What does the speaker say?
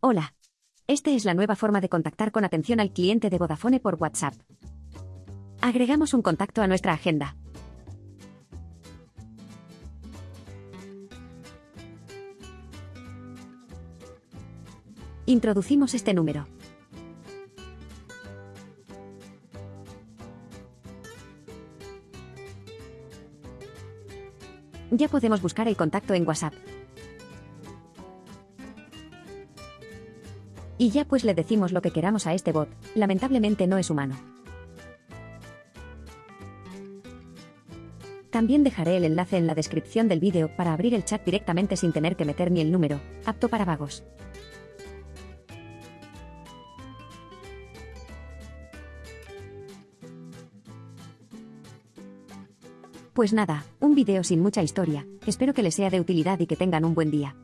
Hola. Esta es la nueva forma de contactar con atención al cliente de Vodafone por WhatsApp. Agregamos un contacto a nuestra agenda. Introducimos este número. Ya podemos buscar el contacto en WhatsApp. Y ya pues le decimos lo que queramos a este bot, lamentablemente no es humano. También dejaré el enlace en la descripción del vídeo para abrir el chat directamente sin tener que meter ni el número, apto para vagos. Pues nada, un vídeo sin mucha historia, espero que les sea de utilidad y que tengan un buen día.